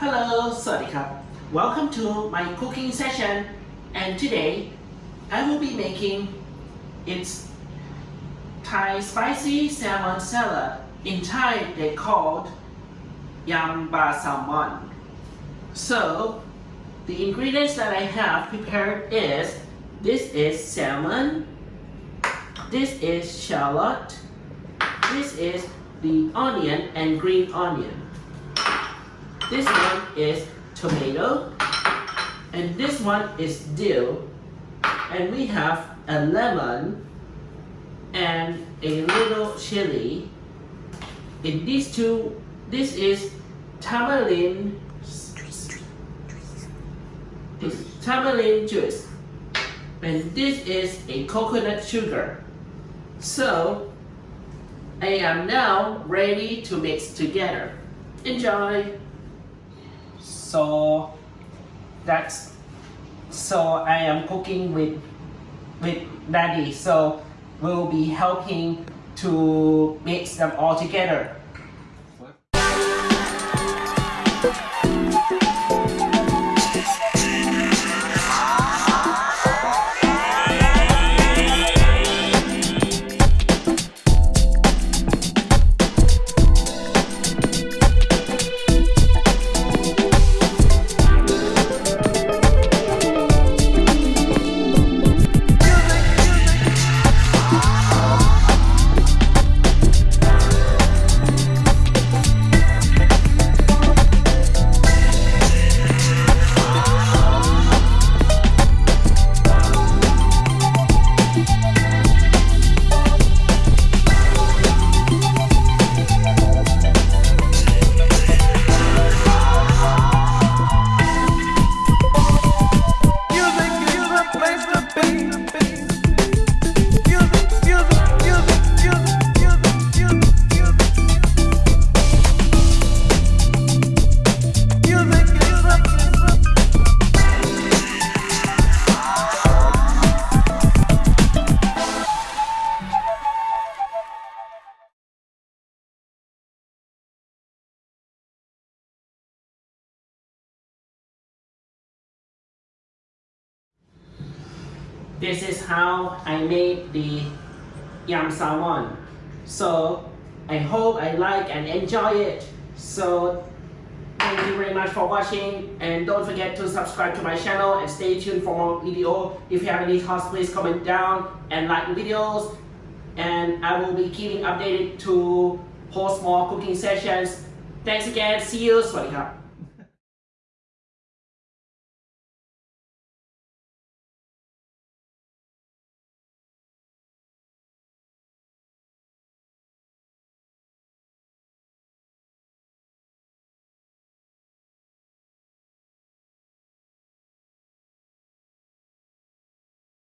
Hello, Sadikap. Welcome to my cooking session. And today, I will be making it's Thai spicy salmon salad. In Thai, they called yamba salmon. So, the ingredients that I have prepared is this is salmon, this is shallot, this is the onion and green onion this one is tomato and this one is dill and we have a lemon and a little chili. In these two this is tamarind this tamarind juice. And this is a coconut sugar. So I am now ready to mix together. Enjoy so that's so I am cooking with with daddy. So we'll be helping to mix them all together this is how I made the yam salmon. So I hope I like and enjoy it. So thank you very much for watching and don't forget to subscribe to my channel and stay tuned for more video. If you have any thoughts, please comment down and like the videos and I will be keeping updated to post more cooking sessions. Thanks again. See you. Swatika.